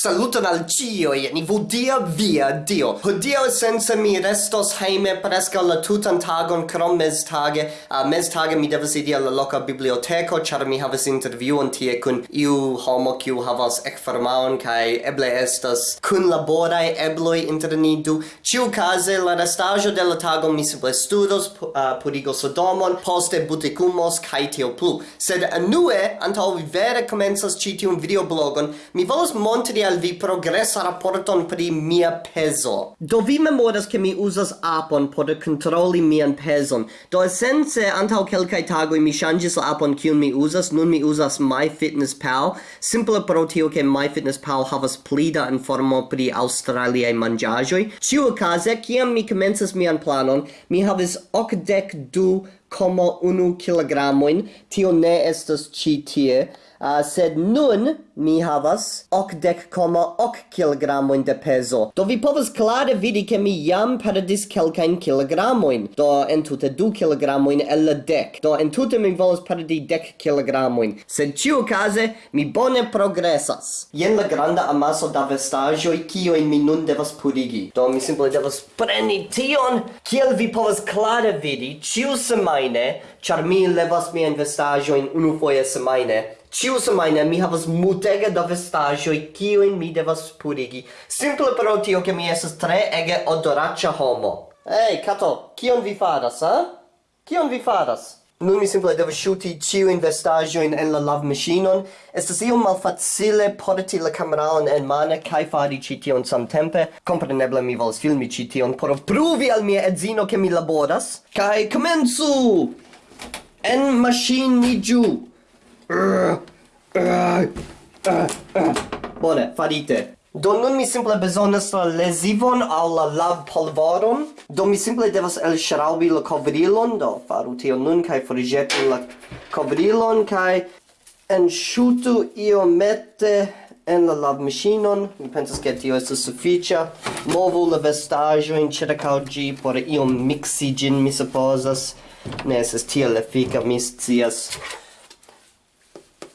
Saluton al cioi, ni vodia via Dio. Hodio senza mi restos heime presca la tutan tagon krom mes tage. uh, mestage mi devas idi alla loca biblioteco, char mi havas interviuon tie kun iu homo kiu havas ecfarmaon, kai eble estas kun laborai ebloi inter ni du. Ciu case, la restaggio de la tago mi simple studos, uh, purigo sodomon, poste buticumos, kai tio plu. Sed anue, antau vi vere comensas citium videoblogon, mi volos montri al vi progressa rapporton pri mia peso. Do vi memoras che mi usas apon por controlli mian peson. Do essence, antau kelkai tagoi mi changis la apon kiun mi usas, nun mi usas MyFitnessPal, simple pro tio che MyFitnessPal havas pli da informo pri australiae mangiagioi. Ciu case, ciam mi commences mian planon, mi havis ocdec du como unu kilogramoin, tio ne estas ci tie, uh, sed nun mi havas ocdec coma ok kilogramoin de peso. Do vi povas clare vidi che mi jam perdis quelcain kilogramoin, do entute du kilogramoin el la dec, do entute mi volas perdi dec kilogramoin, sed ciu case mi bone progressas. Jen la granda amaso da vestagioi cioin mi nun devas purigi, do mi simple devas preni tion, kiel vi povas clare vidi, ciu semaine, char mi levas mian vestajoin unu foie semaine, ciu semaine mi havas mutega da vestajoi kiuin mi devas purigi, simple pro tio che mi esas tre ege odoraccia homo. Ei, hey, Kato, kion vi faras, ha? Kion vi faras? Nun mi simple devo ŝuti ĉiujn vestaĵojn en la love lavmaŝinon. Estas iom malfacile porti la cameraon en mane kai fari ci tion samtempe. compreneble mi vols filmi ci tion por pruvi al mia edzino che mi laboras. kai comenzu En machine ni giu Bone, farite. Do nun mi simple bezonas la lesivon al la lav polvoron. Do mi simple devas elŝraŭbi la kovrilon, do faru tion nun kaj forĵetu la kovrilon kaj enŝutu iomete en la lavmaŝinon. Mi pensas ke tio estas sufiĉa. Movu la vestaĵojn ĉirkaŭ ĝi por iom miksi ĝin, mi supozas. Ne estas tiel efika, mi scias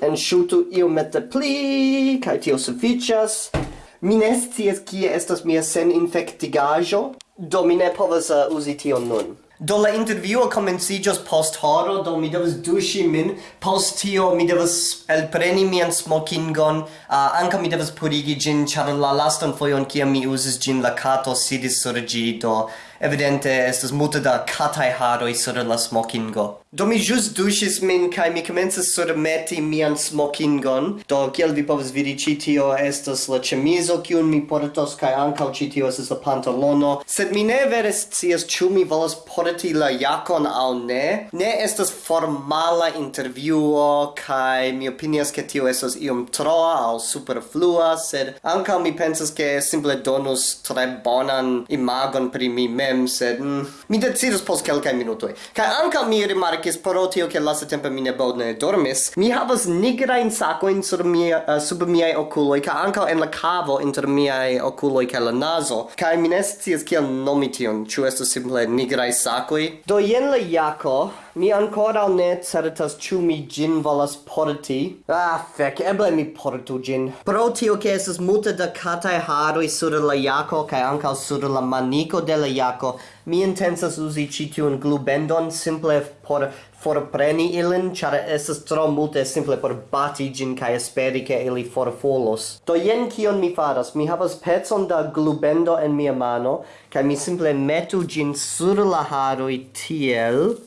en shutu io mette pli kai tio sufficias Mi ne scias kie estas mia sen infektigajo, do mi ne povas uh, uzi tion nun. Do la intervjuo komenciĝos post horo, do mi devas duŝi min, post tio mi devas elpreni mian smokingon, uh, ankaŭ mi devas purigi ĝin, ĉar la lastan fojon kiam mi uzis ĝin la kato sidis sur ĝi, do evidente estas multe da kataj haroj sur la smokingo. Do mi jus duŝis min kai mi komencas surmeti mian smokingon. Do kiel vi povas vidi ĉi tio estas la ĉemizo kiun mi portos kaj ankaŭ ĉi tio estas la pantalono. Sed mi ne vere scias ĉu mi volas porti la jakon aŭ ne. Ne estas formala intervjuo kaj mi opinias ke tio estas iom troa aŭ superflua, sed ankaŭ mi pensas ke simple donus tre bonan imagon pri mi mem, sed mm, mi decidos post kelkaj minutoj. Kaj ankaŭ mi rimarkas rimarkis pro tio ke lasta tempo mi ne bone dormis mi havas nigrajn sakojn sur mia uh, sub miaj okuloj kaj ankaŭ en la kavo inter miaj okuloj kaj la nazo kaj mi ne scias kiel nomi tion ĉu estas simple nigraj sakoj do jen la jako Mi ancora ne certas ĉu mi ĝin volas porti. Ah, fek, eble mi portu ĝin. Pro tio ke estas multe da kataj haroj sur la jako kaj ankaŭ sur la maniko de la jako, mi intencas uzi ĉi tiun glubendon simple por forpreni ilin, ĉar estas tro multe simple por bati ĝin kaj esperi ke ili forfolos. Do jen kion mi faras. Mi havas pecon da glubendo en mia mano, kaj mi simple metu ĝin sur la haroj tiel,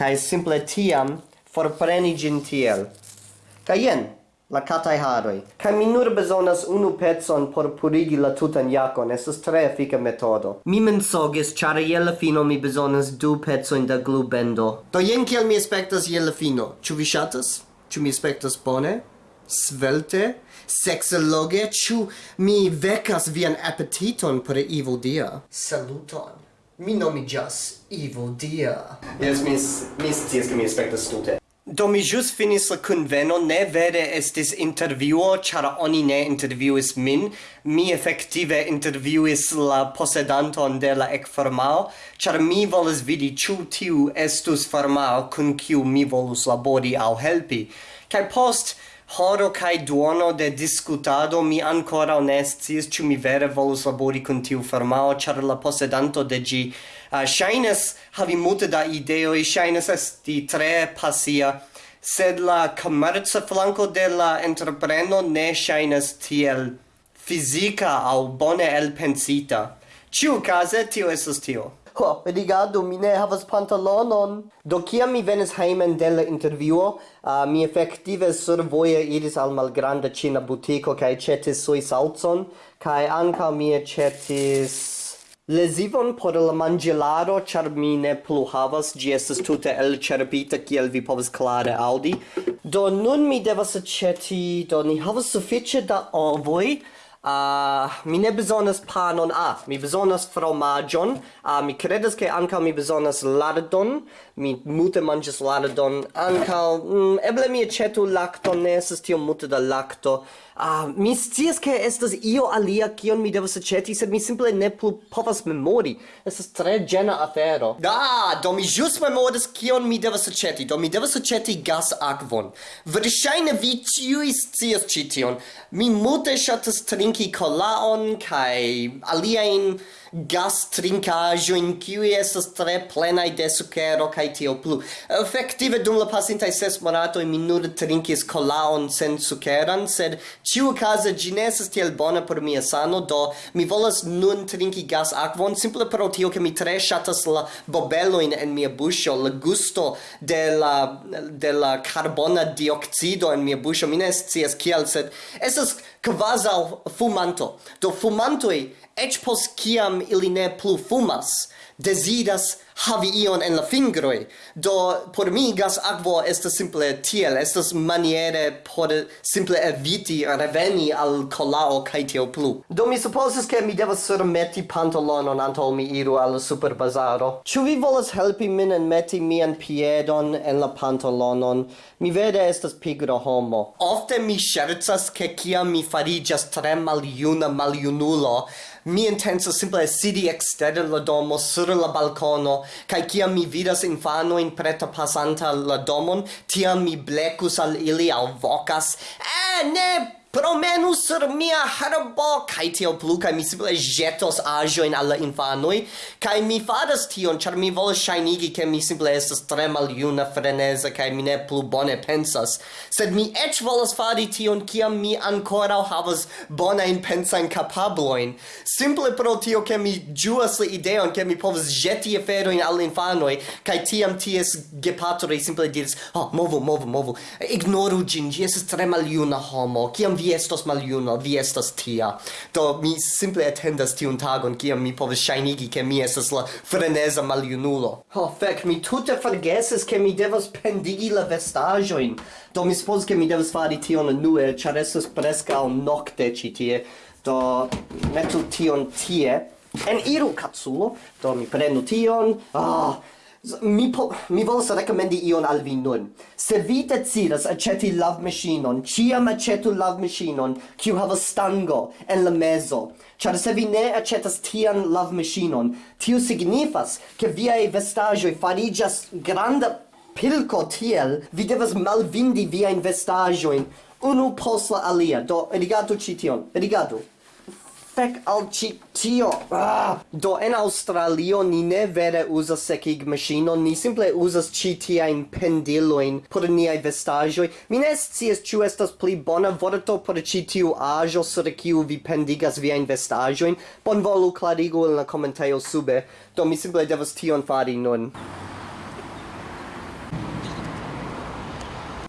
kai simple tiam forpreni gin tiel. kai jen, la catai haroi. Ca mi nur besonas unu pezon por purigi la tutan jacon, estes tre effica metodo. Mi mensogis, char je la fino mi besonas du pezon da glubendo. Do jen kiel mi aspectas je la fino. Ču vi shatas? Ču mi aspectas bone? Svelte? Sexologe? Ču mi vecas vian appetiton per evil dia? Saluton! Mi nomiĝas Ivo Dia. Yes, mis, mis scias, che mi aspectas tute. Do mi jus finis la conveno, ne vere estis interviuo, char oni ne interviuis min. Mi effective interviuis la posedanton de la ec formao, char mi volis vidi ciu tiu estus formao, cun ciu mi volus labori au helpi. Cai post horo kai duono de discutado mi ancora onestis ciu mi vere volus labori con tiu farmao char la posedanto de gi uh, shines havi multe da ideo e shines esti tre passia sed la commerza flanco de la entrepreno ne shines tiel fisica au bone elpensita. Ciu case tio esas tio. Ho, rigardu, mi ne havas pantalonon. Do kia mi venis heimen de la intervjuo, uh, mi efektive survoje iris al malgranda cina butiko kai cetis sui salzon, kai anca mi cetis... Lesivon por la mangelaro, char mi ne plu havas, gi estes tute elĉerpita kiel vi povas clare audi. Do nun mi devas aĉeti, do ni havas suffice da ovoi, Uh, mi ne bezonas panon, ah, mi bezonas fromagion, ah, uh, mi credas che anca mi bezonas lardon, mi mute manges lardon, anca, mm, eble mi ecetu lacton, ne estes tiom mute da lacto, ah, uh, mi scias che estas io alia kion mi devas eceti, sed mi simple ne plu povas memori, Estas tre gena afero. Da, do mi jus memoris kion mi devas eceti, do mi devas eceti gas aquon. Verŝajne vi ĉiuj scias cition, mi multe ŝatas trinki trinki kolaon kai alien gas trinkajo in kiu estas tre plena de sukero kaj tio plu. Efektive dum la pasinta ses monato mi nur trinkis kolaon sen sukeran sed ĉiukaze ĝi ne estas tiel bona por mia sano do mi volas nun trinki gas akvon simple pro tio ke mi tre ŝatas la bobelojn en mia buŝo la gusto de la de la karbona dioksido en mia buŝo. Mi ne scias kiel, sed estas kvazaŭ fumanto. Do fumantoj ec pos ciam ili ne plu fumas, desidas havi ion en la fingroi. Do por mi gas aquo estas simple tiel. Estas maniere por simple eviti reveni al colao kaj tio plu. Do mi supozas ke mi devas surmeti pantalonon antaŭ mi iru al superbazaro. Ĉu vi volas helpi min en meti mian piedon en la pantalonon mi vede estas pigro homo. Ofte mi ŝercas ke kiam mi fariĝas tre maljuna maljunulo mi intenso simple sidi ekster la domo sur la balcono kai kia mi vidas infano in preta pasanta la domon tiam mi blecus al ili al vocas eh ne promenu sur mia herbo kai tio plu kai mi simple jetos ajo in alla infanoi kai mi fadas tion char mi volas shinigi ke mi simple estas tre maljuna freneza kai mi ne plu bone pensas. Sed mi ec volas fari tion kiam mi ancora havas bona in pensan kapabloin. Simple pro tio ke mi ĝuas la ideon ke mi povas jeti aferojn al infanoj kaj tiam ties gepatroj simple diris oh, movu movu movu. Ignoru ĝin ĝi estas tre maljuna homo. Kiam vi estos maljuno, vi estas tia. Do mi simple attendas tiun tagon kiam mi povas ŝajnigi ke mi estas la freneza maljunulo. Ho, oh, fek, mi tute forgesis ke mi devas pendigi la vestaĵojn. Do mi supozas ke mi devas fari tion unue, ĉar estas preskaŭ nokte ĉi tie. Do metu tion tie. En iru, katsulo. Do mi prenu tion. Ah, oh mi po, mi volas rekomendi ion al vi nun. Se vi decidas aceti love machineon, ciam acetu love machineon, kiu havas stango en la mezo. Ĉar se vi ne acetas tian love machineon, tio signifas ke viaj vestaĵoj fariĝas granda pilko tiel, vi devas malvindi viajn vestaĵojn unu post la alia. Do rigardu ĉi tion, rigardu fec al ci tio. Ah! do en Australio ni ne vere uzas sekig machinon ni simple uzas ci tiajn pendiloin por niaj vestaĵoj. Mi ne scias ĉu estas pli bona vorto por ĉi tiu aĵo sur kiu vi pendigas viajn vestaĵojn. Bonvolu klarigu en la komentejo sube. Do mi simple devas tion fari nun.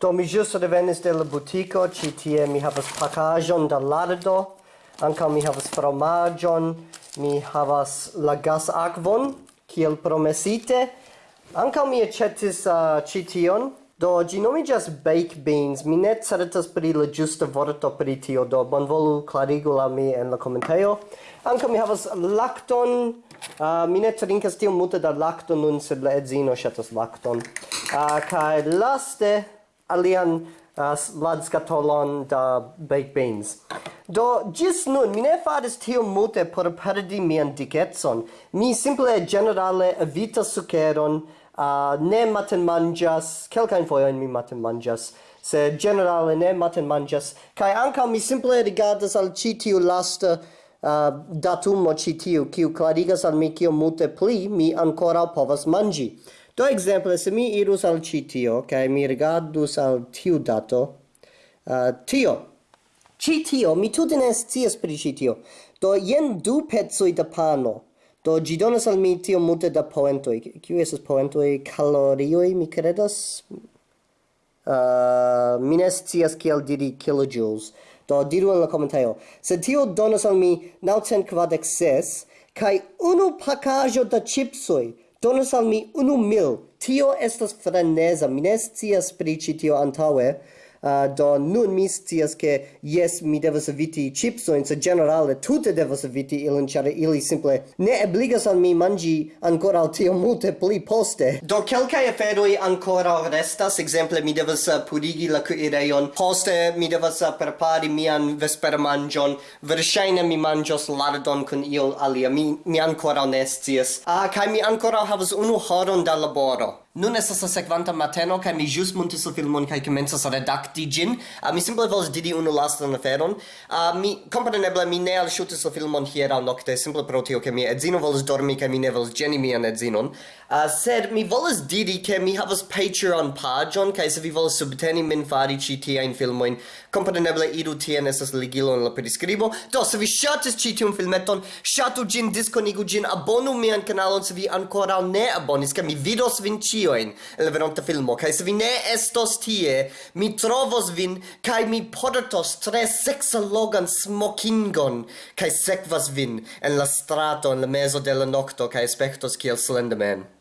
Do mi jus revenis de la butico, ci tie mi havas pakajon da lardo, ankaŭ mi havas fromagion, mi havas la gas akvon kiel promesite. Ankaŭ mi accetis uh, cition, do gi nomiĝas baked beans. Mi ne certas pri la giusta vorto pri tio. Do bonvolu clarigu la mi en la komentejo. Anca mi havas lacton. uh, mi ne trincas tiom multe da lacton nun sed la edzino shatas lacton. uh, kai laste alian uh, ladskatolon da baked beans. Do, gis nun, mi ne faris tio multe por perdi mian dicetson. Mi simple generale evita sukeron, uh, ne maten manjas, kelkain foioin mi maten manjas, se generale ne maten manjas, kai anca mi simple rigardas al citiu lasta uh, datumo citiu, kiu clarigas al mi kio multe pli, mi ancora povas mangi. Do exemple, se mi irus al citio, kai mi rigardus al tiu dato, uh, tio, Ĉi tio, mi tutte ne scias pri ĉi tio. Do jen du pecoj da pano. Do gi donas al mi tio multe da poentoj. Kiu estas poentoj? Kalorioj, mi credas Uh, mi ne scias kiel diri kilojoules. Do diru en la commentaio Se tio donas al mi 946 kai unu pakajo da chipsoi donas al mi unu mil. Tio estas freneza. Mi ne scias pri ĉi tio antaŭe uh, do nun mi scias che yes mi devas eviti chips in se generale tutte devas eviti ilin ĉar ili simple ne obligas al mi mangi ancora al tio multe pli poste. Do kelkaj aferoi ancora restas exemple mi devas uh, purigi la cuireion poste mi devas uh, prepari mian vesper mangion verŝajne mi manĝos lardon kun io alia mi mi ancora ne scias. Uh, kaj mi ancora havas unu horon da laboro. Nun estas la sekvanta mateno kaj mi ĵus montis la filmon kaj komencas redakti ĝin. Uh, mi simple volas diri unu lastan aferon. Uh, mi kompreneble mi ne alŝutis la filmon hieraŭ nokte simple pro tio ke mia edzino volas dormi kaj mi ne volas ĝeni mian edzinon. Uh, sed mi volas diri ke mi havas Patreon paĝon kaj se vi volas subteni min fari ĉi tiajn filmojn, kompreneble iru tien estas ligilo en la priskribo. Do se vi ŝatis ĉi tiun filmeton, ŝatu ĝin, diskonigu ĝin, abonu mian kanalon se vi ankoraŭ ne abonis, kaj mi vidos vin ĉi recensioin el venonta filmo, kai se vi ne estos tie, mi trovos vin, kai mi podatos tre sexalogan smokingon, kai sekvas vin en la strato en la mezo de la nocto, kai aspectos kiel Slenderman.